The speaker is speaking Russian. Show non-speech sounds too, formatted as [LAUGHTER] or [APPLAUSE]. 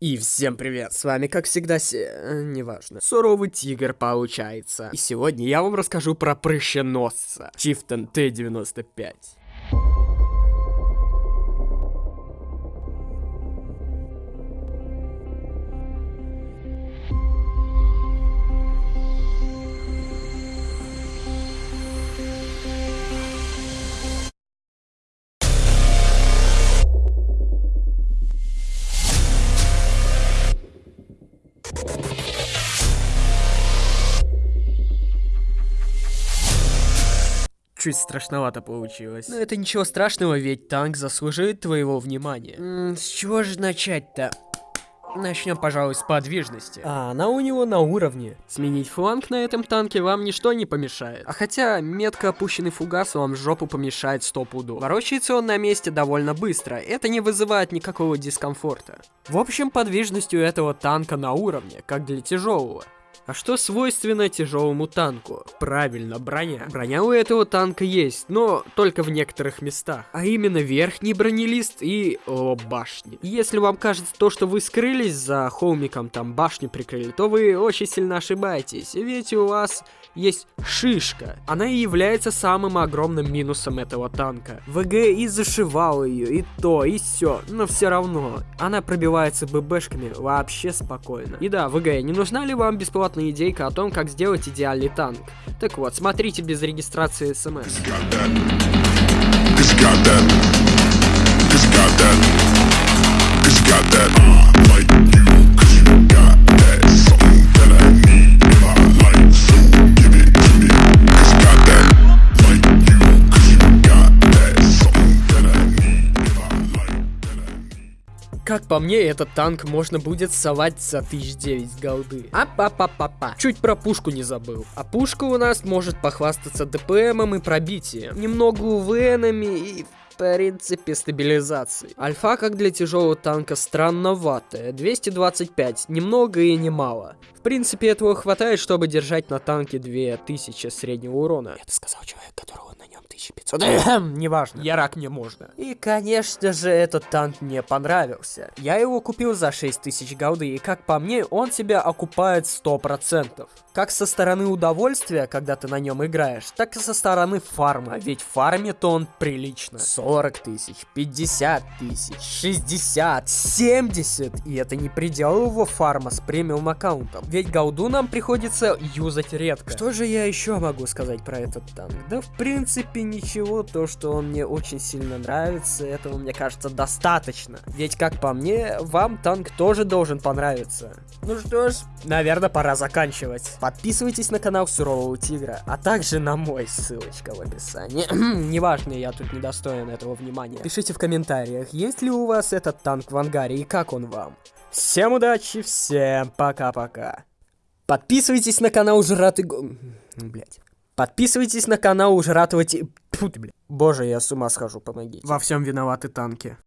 И всем привет, с вами как всегда се... э, неважно, суровый тигр получается. И сегодня я вам расскажу про прыщеносца, Чифтон Т-95. Чуть страшновато получилось. Но это ничего страшного, ведь танк заслуживает твоего внимания. М, с чего же начать-то? Начнем, пожалуй, с подвижности. А она у него на уровне. Сменить фланг на этом танке вам ничто не помешает. А хотя метко опущенный фугас вам в жопу помешает стопуду. Ворочается он на месте довольно быстро, это не вызывает никакого дискомфорта. В общем, подвижность у этого танка на уровне, как для тяжелого. А что свойственно тяжелому танку? Правильно, броня. Броня у этого танка есть, но только в некоторых местах. А именно верхний бронелист и о, башни. Если вам кажется то, что вы скрылись за холмиком, там башню прикрыли, то вы очень сильно ошибаетесь. Ведь у вас есть шишка. Она и является самым огромным минусом этого танка. ВГ и зашивал ее, и то, и все, но все равно. Она пробивается ББшками вообще спокойно. И да, ВГ, не нужна ли вам бесплатная идейка о том, как сделать идеальный танк? Так вот, смотрите без регистрации смс. Got that. Как по мне, этот танк можно будет совать за 1009 голды. А па па па па Чуть про пушку не забыл. А пушка у нас может похвастаться ДПМом и пробитием. Немного УВНами и в принципе стабилизацией. Альфа, как для тяжелого танка, странноватая. 225, ни много и ни мало. В принципе, этого хватает, чтобы держать на танке 2000 среднего урона. Это сказал человек, которого 1500. Неважно. Я рак, мне можно. И, конечно же, этот танк мне понравился. Я его купил за 6000 голды, и как по мне, он себя окупает 100%. Как со стороны удовольствия, когда ты на нем играешь, так и со стороны фарма. Ведь фармит он прилично. 40 тысяч, 50 тысяч, 60, 70. И это не предел его фарма с премиум аккаунтом. Ведь голду нам приходится юзать редко. Что же я еще могу сказать про этот танк? Да в принципе ничего, то что он мне очень сильно нравится, этого мне кажется достаточно. Ведь как по мне, вам танк тоже должен понравиться. Ну что ж, наверное пора заканчивать. Подписывайтесь на канал Сурового Тигра, а также на мой, ссылочка в описании. [CLEARS THROAT] Неважно, я тут недостоин этого внимания. Пишите в комментариях, есть ли у вас этот танк в ангаре и как он вам. Всем удачи, всем пока-пока. Подписывайтесь на канал Жратый. Блять. Подписывайтесь на канал ты, блядь. Боже, я с ума схожу, помоги. Во всем виноваты танки.